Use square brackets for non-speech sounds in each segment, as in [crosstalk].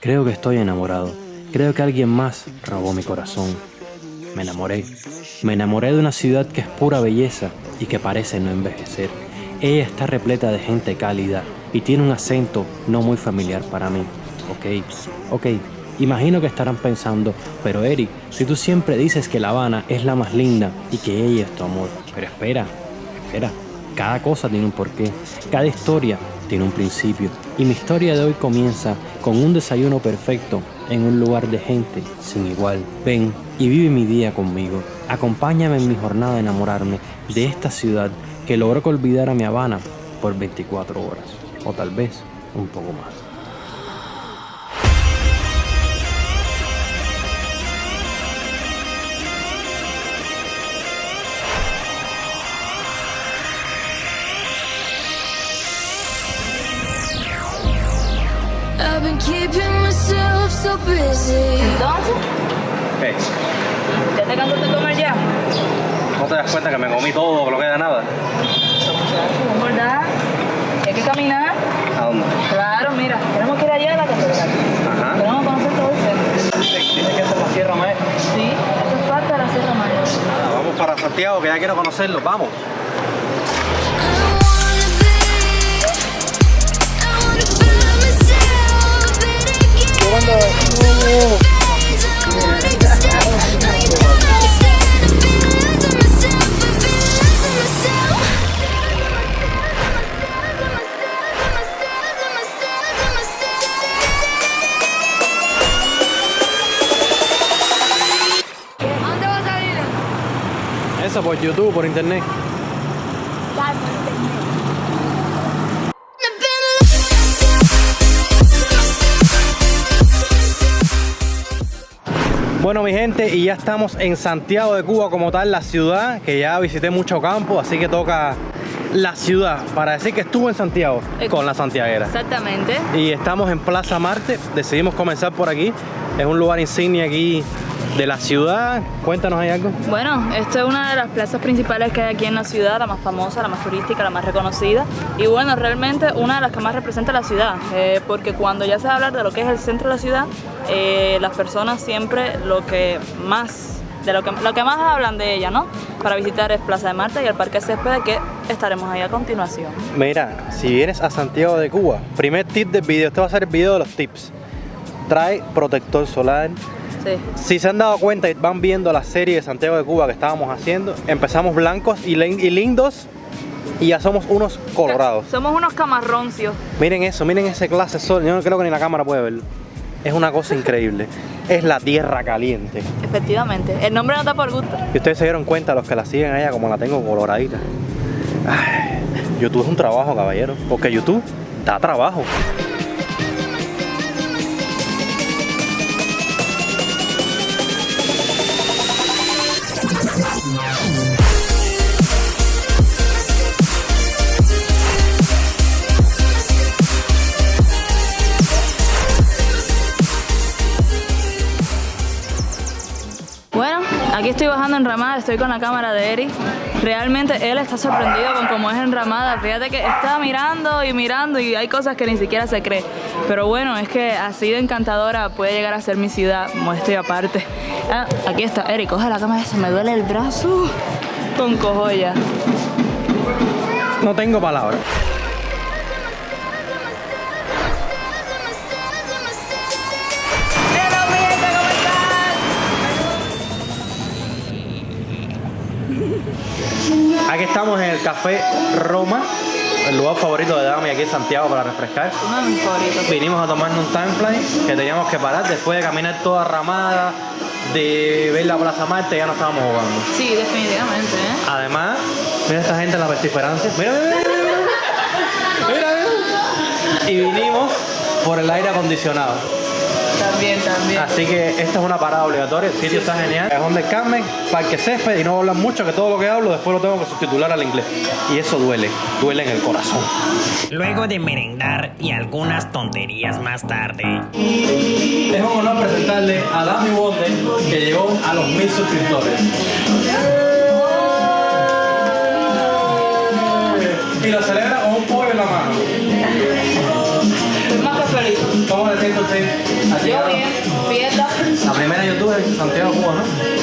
Creo que estoy enamorado. Creo que alguien más robó mi corazón. Me enamoré. Me enamoré de una ciudad que es pura belleza y que parece no envejecer. Ella está repleta de gente cálida y tiene un acento no muy familiar para mí. Ok, ok, imagino que estarán pensando, pero Eric, si tú siempre dices que La Habana es la más linda y que ella es tu amor. Pero espera, espera, cada cosa tiene un porqué, cada historia tiene un principio y mi historia de hoy comienza con un desayuno perfecto en un lugar de gente sin igual. Ven y vive mi día conmigo. Acompáñame en mi jornada de enamorarme de esta ciudad que logró que olvidara mi Habana por 24 horas o tal vez un poco más. ¿No te das cuenta que me comí todo, que no queda nada? Verdad. Hay que caminar. ¿A dónde? Claro, mira, tenemos que ir allá a la catedral. Ajá. Tenemos que conocer todo el centro. Tiene que ser la Sierra Maestra. Sí, eso es parte de la Sierra Maestra. Nada, vamos para Santiago, que ya quiero conocerlo. Vamos. I wanna Por YouTube, por internet. Bueno mi gente, y ya estamos en Santiago de Cuba como tal, la ciudad, que ya visité mucho campo, así que toca la ciudad para decir que estuve en Santiago Eh, con la santiaguera. Exactamente. Y estamos en Plaza Marte, decidimos comenzar por aquí, es un lugar insignia aquí de la ciudad. Cuéntanos ahí algo. Bueno, esta es una de las plazas principales que hay aquí en la ciudad, la más famosa, la más turística, la más reconocida. Y bueno, realmente una de las que más representa la ciudad, eh, porque cuando ya se va a hablar de lo que es el centro de la ciudad, eh, las personas siempre lo que más, de lo que, lo que más hablan de ella, ¿no? Para visitar es Plaza de Marte y el Parque Césped, que estaremos ahí a continuación. Mira, si vienes a Santiago de Cuba, primer tip del video, este va a ser el video de los tips. Trae protector solar. Sí. Si se han dado cuenta y van viendo la serie de Santiago de Cuba que estábamos haciendo, empezamos blancos y, lin- y lindos y ya somos unos colorados. Somos unos camarroncios. Miren eso, miren ese clase sol. Yo no creo que ni la cámara puede verlo. Es una cosa [laughs] increíble. Es la tierra caliente. Efectivamente. El nombre no está por gusto. Y ustedes se dieron cuenta, los que la siguen a ella, como la tengo coloradita. Ay, YouTube es un trabajo, caballero. Porque YouTube da trabajo. Estoy bajando en Ramada, estoy con la cámara de Eric. Realmente él está sorprendido con cómo es en Ramada. Fíjate que está mirando y mirando y hay cosas que ni siquiera se cree. Pero bueno, es que así de encantadora puede llegar a ser mi ciudad, muestra y aparte. Ah, aquí está, Eric, coge la cámara, se me duele el brazo con cojoya. No tengo palabras. Aquí estamos en el Café Roma, el lugar favorito de Dami aquí en Santiago para refrescar. Uno de mis favoritos. Vinimos a tomarnos un timefly que teníamos que parar después de caminar toda ramada, de ver la Plaza Marte, ya no estábamos jugando. Sí, definitivamente, ¿eh? Además, mira esta gente en la vestiferancia. Mira, mira, mira, mira, mira, mira. Y vinimos por el aire acondicionado. También, también. Así que esta es una parada obligatoria, el sitio está genial. Es donde Carmen, Parque Césped y no hablan mucho que todo lo que hablo después lo tengo que subtitular al inglés. Y eso duele, duele en el corazón. Luego de merendar y algunas tonterías más tarde. Es un honor presentarle a Dami Wonder que llegó a los mil suscriptores. Y lo celebra con un pollo en la mano. Más que feliz. Yo bien, fiesta. La primera youtuber Santiago, Cuba, ¿no?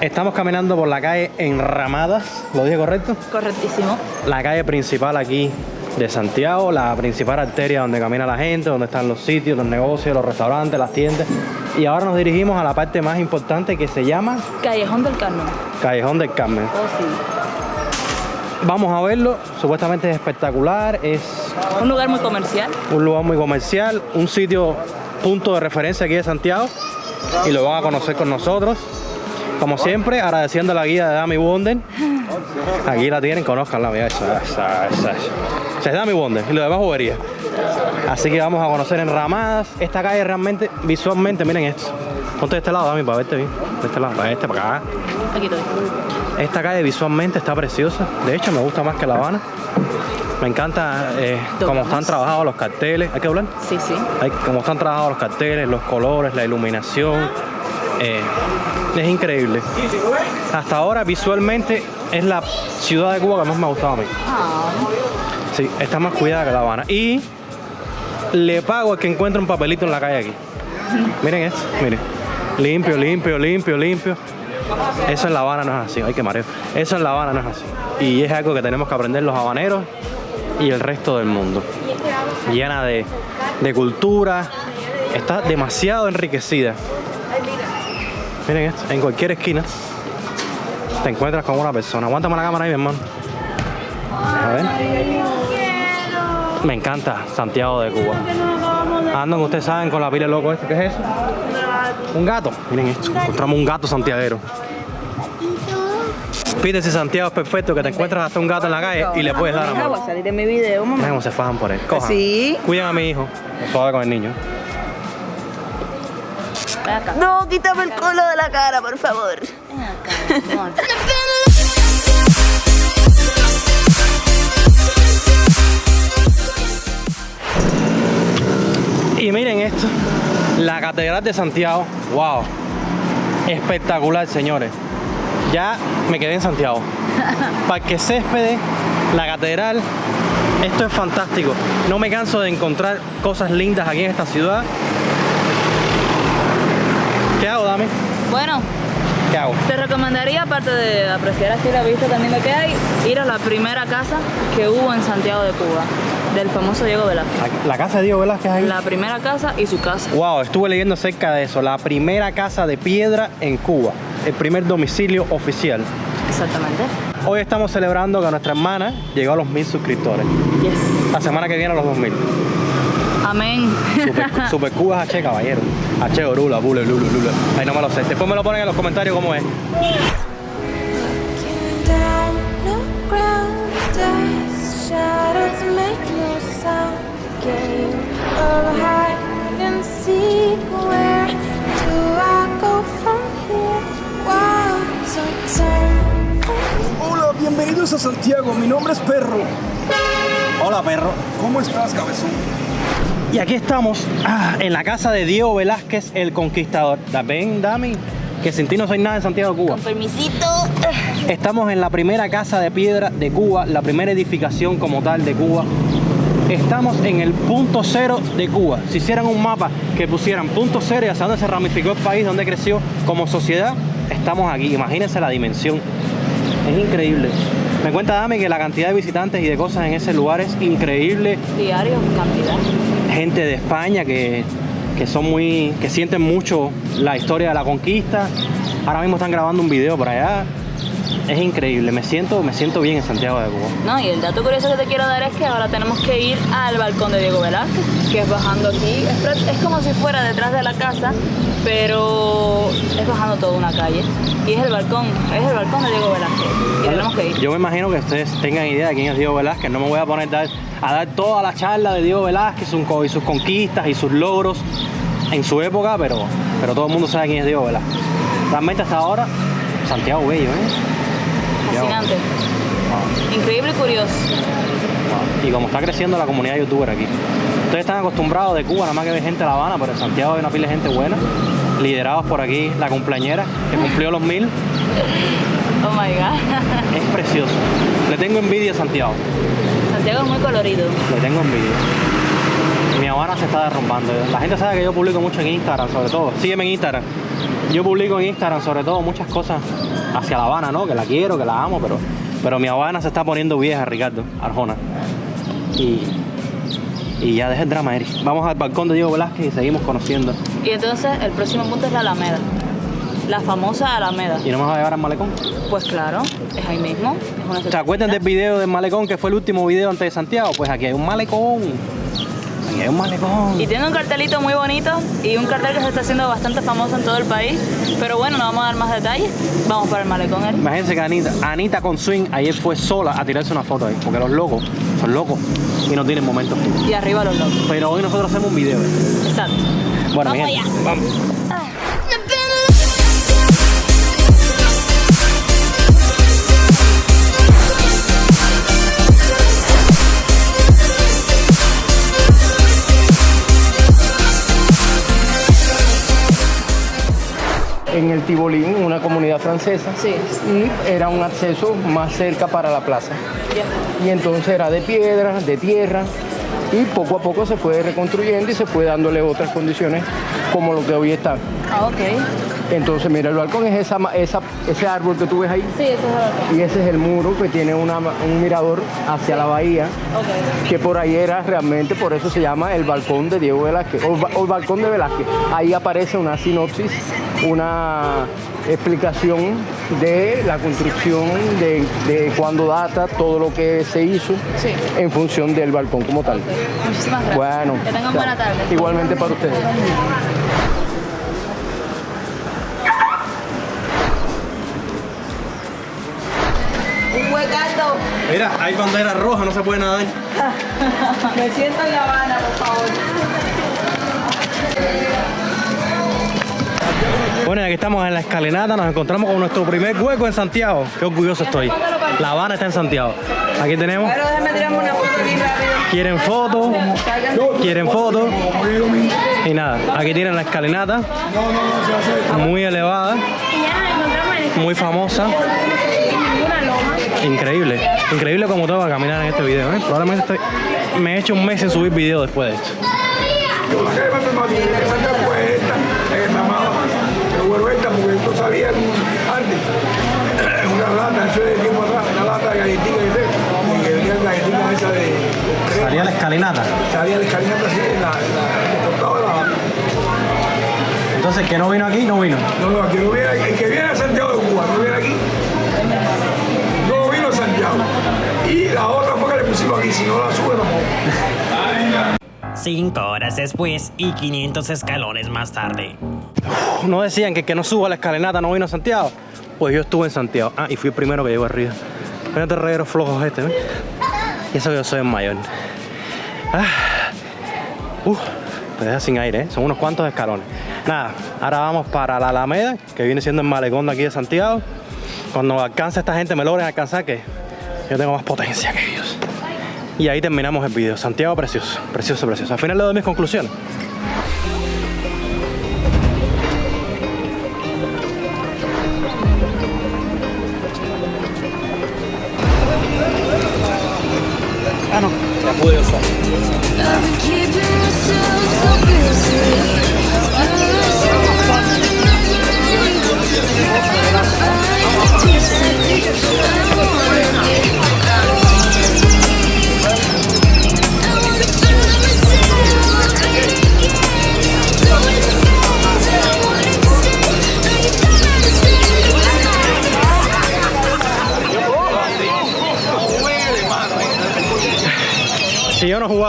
Estamos caminando por la calle Enramadas, ¿lo dije correcto? Correctísimo. La calle principal aquí de Santiago, la principal arteria donde camina la gente, donde están los sitios, los negocios, los restaurantes, las tiendas. Y ahora nos dirigimos a la parte más importante que se llama Callejón del Carmen. Callejón del Carmen. Oh, sí. Vamos a verlo, supuestamente es espectacular, es Un lugar muy comercial. un lugar muy comercial, un sitio punto de referencia aquí de Santiago y lo van a conocer con nosotros. Como siempre, agradeciendo la guía de Dami Wonder. Aquí la tienen, conozcanla, mira, esa, esa, esa. Esa es Dami Wonder y lo demás juguería. Así que vamos a conocer enramadas. Esta calle realmente, visualmente, miren esto. Ponte de este lado, Dami, para verte bien. De este lado, para este, para acá. Aquí estoy. Esta calle visualmente está preciosa. De hecho, me gusta más que La Habana. Me encanta eh, cómo están trabajados los carteles. ¿Hay que hablar? Sí, sí. Hay, cómo están trabajados los carteles, los colores, la iluminación. Eh, es increíble. Hasta ahora, visualmente, es la ciudad de Cuba que más me ha gustado a mí. Ah, Sí, está más cuidada que La Habana. Y le pago al que encuentre un papelito en la calle aquí. Miren esto, miren. Limpio, limpio, limpio, limpio. Eso en La Habana no es así. Ay, qué mareo. Eso en La Habana no es así. Y es algo que tenemos que aprender los habaneros y el resto del mundo. Llena de, de cultura. Está demasiado enriquecida. Miren esto. En cualquier esquina te encuentras con una persona. Aguántame la cámara ahí, mi hermano. A ver. Me encanta Santiago de Cuba. Andan, ustedes saben, con la pila loco este. ¿Qué es eso? Un gato. Miren esto. Encontramos un gato santiaguero. Pide si Santiago es perfecto, que te encuentras hasta un gato en la calle y le puedes dar Voy a amor. salir de mi video, mamá. Cómo se fajan por él. Cojan. Sí. Cuiden a mi hijo. Suave con el niño. Ven acá. No, quítame el culo de la cara, por favor. Ven acá, amor. Y miren esto, la Catedral de Santiago, wow, espectacular señores. Ya me quedé en Santiago. [laughs] Parque Céspedes, la Catedral, esto es fantástico. No me canso de encontrar cosas lindas aquí en esta ciudad. ¿Qué hago, Dami? Bueno, ¿Qué hago? te recomendaría, aparte de apreciar así la vista también lo que hay, ir a la primera casa que hubo en Santiago de Cuba, del famoso Diego Velázquez. La, casa de Diego Velázquez ahí. La primera casa y su casa. Wow, estuve leyendo acerca de eso. La primera casa de piedra en Cuba. El primer domicilio oficial. Exactamente. Hoy estamos celebrando que nuestra hermana llegó a los mil suscriptores. Yes. La semana que viene a los 2000. Amén. Super, Cuba es H, caballero. H, Orula, Bule, Lulu, Lulu. Ay, no me lo sé. Después me lo ponen en los comentarios cómo es. Hola, bienvenidos a Santiago. Mi nombre es Perro. Hola, perro. ¿Cómo estás, cabezón? Y aquí estamos ah, en la casa de Diego Velázquez, el conquistador. Ven, Dami, que sin ti no soy nada en Santiago de Cuba. Permisito. Estamos en la primera casa de piedra de Cuba, la primera edificación como tal de Cuba. Estamos en el punto cero de Cuba. Si hicieran un mapa que pusieran punto cero y hacia dónde se ramificó el país, dónde creció como sociedad, estamos aquí. Imagínense la dimensión. Es increíble. Me cuenta Dami que la cantidad de visitantes y de cosas en ese lugar es increíble. Diario, cantidad. Gente de España que, que son muy. que sienten mucho la historia de la conquista. Ahora mismo están grabando un video por allá. Es increíble, me siento, me siento bien en Santiago de Cuba. No, y el dato curioso que te quiero dar es que ahora tenemos que ir al balcón de Diego Velázquez, que es bajando aquí. Es, como si fuera detrás de la casa, pero es bajando toda una calle. Y es el balcón, es el balcón de Diego Velázquez. Y tenemos que ir. Yo me imagino que ustedes tengan idea de quién es Diego Velázquez. No me voy a poner dar- a dar toda la charla de Diego Velázquez y sus conquistas y sus logros en su época, pero, pero todo el mundo sabe quién es Diego Velázquez. Realmente hasta ahora, Santiago Bello, ¿eh? Fascinante. Increíble y curioso. Y como está creciendo la comunidad youtuber aquí. Ustedes están acostumbrados de Cuba, nada más que ver gente de La Habana, pero en Santiago hay una pila de gente buena, liderados por aquí la cumpleañera, que cumplió los mil. Oh my god. Es precioso. Le tengo envidia a Santiago. Santiago es muy colorido. Le tengo envidia. Mi Habana se está derrumbando. La gente sabe que yo publico mucho en Instagram, sobre todo. Sígueme en Instagram. Yo publico en Instagram, sobre todo, muchas cosas hacia La Habana, ¿no? Que la quiero, que la amo, pero, pero mi Habana se está poniendo vieja, Ricardo Arjona. Y, y ya deja el drama, Eric. Vamos al balcón de Diego Velázquez y seguimos conociendo. Y entonces el próximo punto es la Alameda. La famosa Alameda. ¿Y no me vas a llevar al malecón? Pues claro, es ahí mismo. Es una ¿Se acuerdan del video del malecón que fue el último video antes de Santiago? Pues aquí hay un malecón. Hay un malecón. Y tiene un cartelito muy bonito y un cartel que se está haciendo bastante famoso en todo el país. Pero bueno, no vamos a dar más detalles. Vamos para el malecón, Eric. Imagínense que Anita, Anita con Swing ayer fue sola a tirarse una foto ahí, porque los locos son locos y no tienen momentos. Y arriba los locos. Pero hoy nosotros hacemos un video. Exacto. Bueno, Vamos allá. vamos. en Tibolín, una comunidad francesa, Sí. y era un acceso más cerca para la plaza. Y entonces era de piedra, de tierra, y poco a poco se fue reconstruyendo y se fue dándole otras condiciones como lo que hoy está. Ah, ok. Entonces, mira, el balcón es esa, ese árbol que tú ves ahí, Sí, eso es el balcón. y ese es el muro que tiene una un mirador hacia la bahía, que por ahí era realmente, por eso se llama el balcón de Diego Velázquez, o el balcón de Velázquez. Ahí aparece una sinopsis, una explicación de la construcción, de, de cuándo data, todo lo que se hizo Sí. en función del balcón como tal. Muchísimas gracias. Bueno, Que tengan buena tarde. igualmente para ustedes. Un huecato. Mira, hay bandera roja, no se puede nadar. [laughs] Me siento en La Habana, Bueno, aquí estamos en la escalinata, nos encontramos con nuestro primer hueco en Santiago. Qué orgulloso estoy. La Habana está en Santiago. Aquí tenemos. Déjame tirarme una foto aquí rápido. Quieren fotos, quieren fotos. Y nada, aquí tienen la escalinata. Muy elevada, muy famosa. Increíble, increíble como tengo que caminar en este video. ¿eh? Probablemente estoy- me he hecho un mes sin subir video después de esto. porque esto salía en un- antes, en una lata, eso de tiempo atrás, una lata de galletitas y de y que venían galletitas esas de crema. Salía la escalinata. salía el escalinata así en la, en la, en la. Entonces, el que no vino aquí, no vino. No, no, el que, no viene, el que viene a Santiago de Cuba, no viene aquí, no vino a Santiago. Y la otra fue que le pusimos aquí, si no la sube. Cinco horas después y 500 escalones más tarde. No decían que el que no suba la escalinata no vino a Santiago. Pues yo estuve en Santiago. Ah, y fui el primero que llegó arriba. Mira este reguero flojo este, ¿ves? Y eso que yo soy el mayor. Ah. Uf, te deja sin aire, ¿eh? Son unos cuantos escalones. Nada, ahora vamos para la Alameda, que viene siendo el malecón de aquí de Santiago. Cuando alcance esta gente, me logren alcanzar, que yo tengo más potencia que ellos. Y ahí terminamos el video. Santiago precioso, precioso, precioso. Al final le doy mis conclusiones.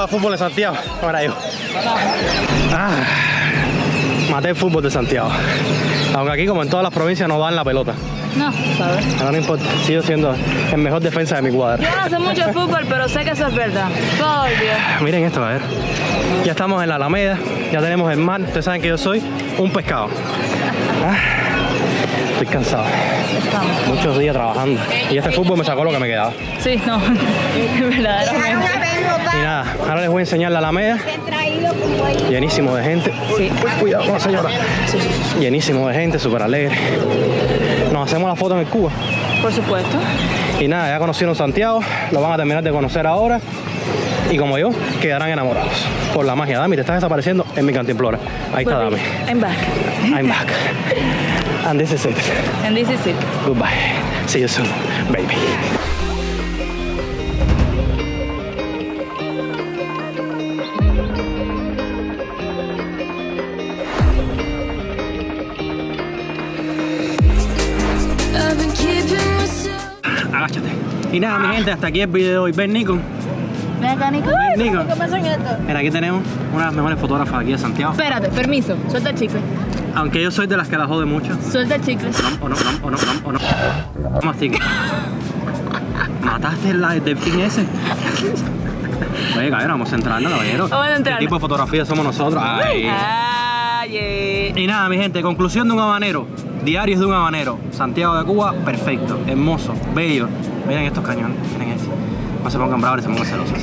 Fútbol en Santiago. Ahora yo. Ah, maté el fútbol de Santiago. Aunque aquí, como en todas las provincias, no dan la pelota. No, ¿sabes? Ahora no importa, sigo siendo el mejor defensa de mi cuadra. Yo no sé mucho de fútbol, pero sé que eso es verdad. Todo el día. Miren esto, a ver. Ya estamos en la Alameda, ya tenemos el mar. Ustedes saben que yo soy un pescado. Ah, estoy cansado. Estamos. Muchos días trabajando. Y este fútbol me sacó lo que me quedaba. Sí, no. [laughs] Verdaderamente. Y nada, ahora les voy a enseñar la Alameda. Llenísimo de gente. Sí. Cuidado con la señora. Llenísimo de gente, súper alegre. Nos hacemos la foto en el Cuba. Por supuesto. Y nada, ya conocieron Santiago, lo van a terminar de conocer ahora. Y como yo, quedarán enamorados por la magia. Dami, te estás desapareciendo en mi cantimplora. Ahí está Dami. I'm back. I'm back. [laughs] And this is it. And this is it. Goodbye. See you soon, baby. Agáchate. Y nada, mi gente, hasta aquí el video de hoy. Ven, Nico. Ven acá, Nico. Ven, Nico. ¿Qué pasa en esto? Mira, aquí tenemos una de las mejores fotógrafas aquí de Santiago. Espérate, permiso. Suelta el chicle. Aunque yo soy de las que la jode mucho. Suelta el chicle. O no, o no, o no, o no. Mastique. ¿Mataste la, el delfín ese? Oye, caballero, vamos a centrarnos, caballero. Vamos a centrarnos. ¿Qué tipo de fotografía somos nosotros? Ay. Ay, eh. Y nada, mi gente, conclusión de un habanero. Diarios de un habanero. Santiago de Cuba, perfecto, hermoso, bello. Miren estos cañones, miren este. No se pongan bravos se pongan celosos.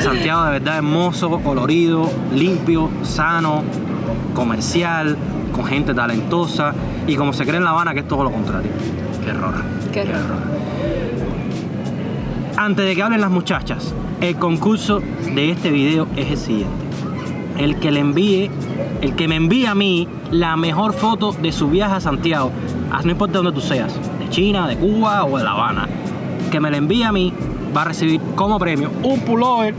Santiago de verdad hermoso, colorido, limpio, sano, comercial, con gente talentosa y como se cree en La Habana que es todo lo contrario. Qué error. Qué error. Antes de que hablen las muchachas, el concurso de este video es el siguiente. El que le envíe, el que me envíe a mí la mejor foto de su viaje a Santiago, ah, no importa dónde tú seas, de China, de Cuba o de La Habana, que me la envíe a mí, va a recibir como premio un pullover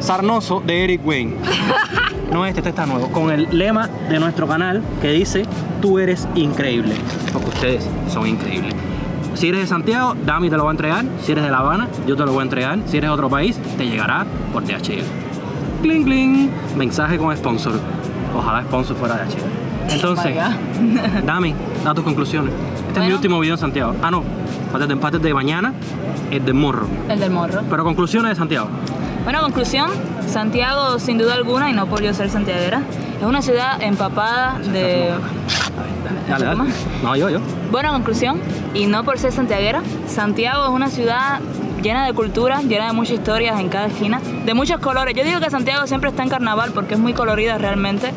sarnoso de Eric Wayne. [laughs] No este, este está nuevo, con el lema de nuestro canal que dice, tú eres increíble, porque ustedes son increíbles. Si eres de Santiago, Dami te lo va a entregar. Si eres de La Habana, yo te lo voy a entregar. Si eres de otro país, te llegará por DHL. Cling, cling. Mensaje con sponsor. Ojalá sponsor fuera de DHL. Entonces, [laughs] Dami, da tus conclusiones. Este es mi último video en Santiago. Ah, no. Parte de empate de mañana, es de morro. El del morro. Pero conclusiones de Santiago. Bueno, conclusión, Santiago sin duda alguna, y no por yo ser santiaguera, es una ciudad empapada de... Dale, dale. No, yo, yo. Buena conclusión, y no por ser santiaguera, Santiago es una ciudad llena de cultura, llena de muchas historias en cada esquina, de muchos colores. Yo digo que Santiago siempre está en carnaval porque es muy colorida realmente,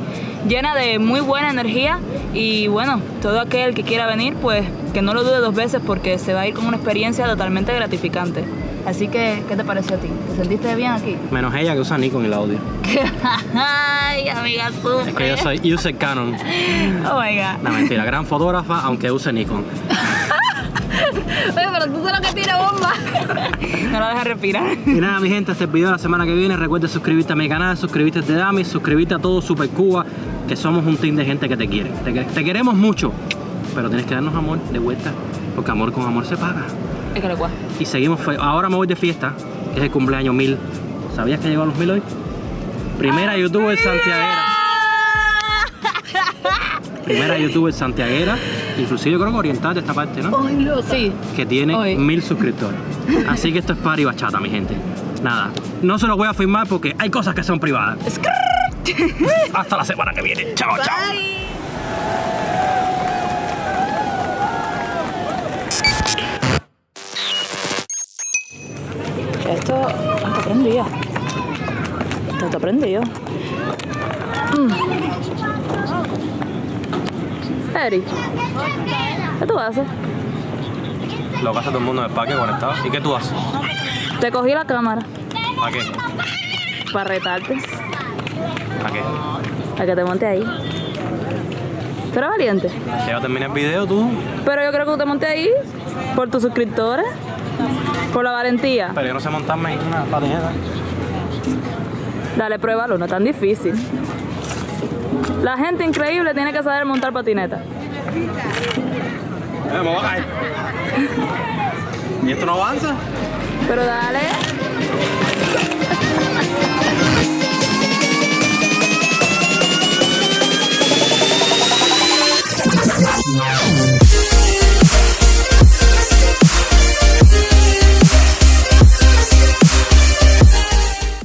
llena de muy buena energía y bueno, todo aquel que quiera venir, pues que no lo dude dos veces porque se va a ir con una experiencia totalmente gratificante. Así que, ¿qué te pareció a ti? ¿Te sentiste bien aquí? Menos ella que usa Nikon y la odio. [laughs] Ay, amiga. Es que yo soy user Canon. [laughs] Oh my god. No, mentira. Gran fotógrafa, aunque use Nikon. [laughs] Oye, pero tú sabes lo que tira bomba. no la dejas respirar. Y nada, mi gente, este es el video de la semana que viene. Recuerda suscribirte a mi canal, suscribirte a Dami, suscribirte a todo Super Cuba, que somos un team de gente que te quiere. Te, te queremos mucho, pero tienes que darnos amor de vuelta, porque amor con amor se paga. Es que lo cual. Y seguimos, ahora me voy de fiesta, que es el cumpleaños 1000. ¿Sabías que llegó a los 1000 hoy? Primera youtuber santiaguera. Primera youtuber santiaguera, inclusive yo creo que oriental de esta parte, ¿no? Sí. que tiene Hoy. mil suscriptores. Así que esto es party bachata, mi gente. Nada, no se los voy a firmar porque hay cosas que son privadas. Hasta la semana que viene. Chao, chao. Esto está prendido. Esto está prendido. Mm. Eri, ¿qué tú haces? Lo que hace todo el mundo en el parque conectado. ¿Y qué tú haces? Te cogí la cámara ¿Para qué? para retarte, ¿Para qué? para que te monte ahí. Tú eres valiente. Ya terminé el video tú. Pero yo creo que tú te montes ahí por tus suscriptores, por la valentía. Pero yo no sé montarme en una patineta. Dale, pruébalo, no es tan difícil. La gente increíble tiene que saber montar patineta. Eh, ¿Y esto no avanza? Pero dale. No. [laughs]